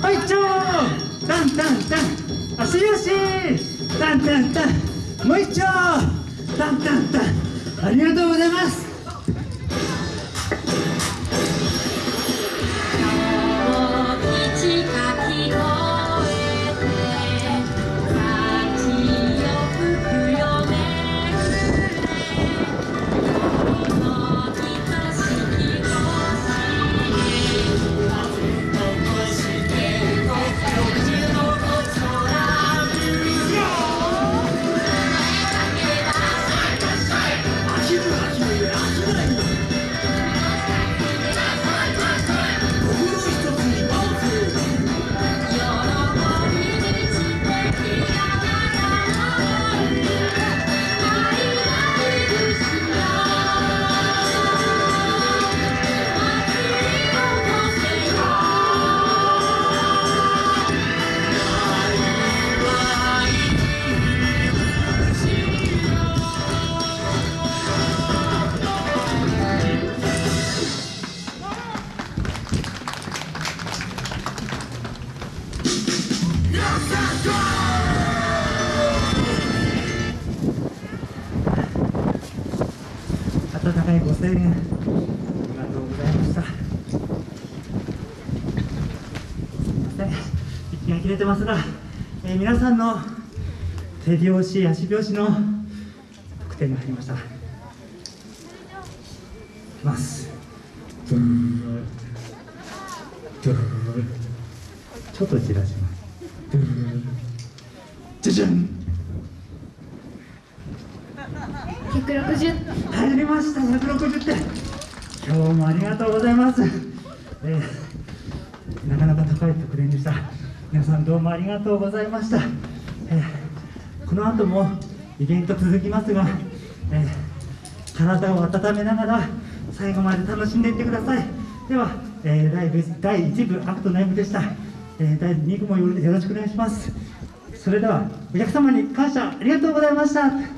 はいちょータンタンタン。足よしタンタンタン。もう一丁。タンタンタン。ありがとうございます。高いご声援ありがとうございました。すいません。息が切れてますが、えー皆さんの手拍子足拍子の得点が入りました。いきます。ちょっとじらします。じゃじゃん160入りました160点。今日もありがとうございます、えーなかなか高い得点でした。皆さんどうもありがとうございました、えーこの後もイベント続きますが、えー体を温めながら最後まで楽しんでいってください。では、えーライブ第1部アクトの M でした、えー第2部もよろしくお願いします。それではお客様に感謝ありがとうございました。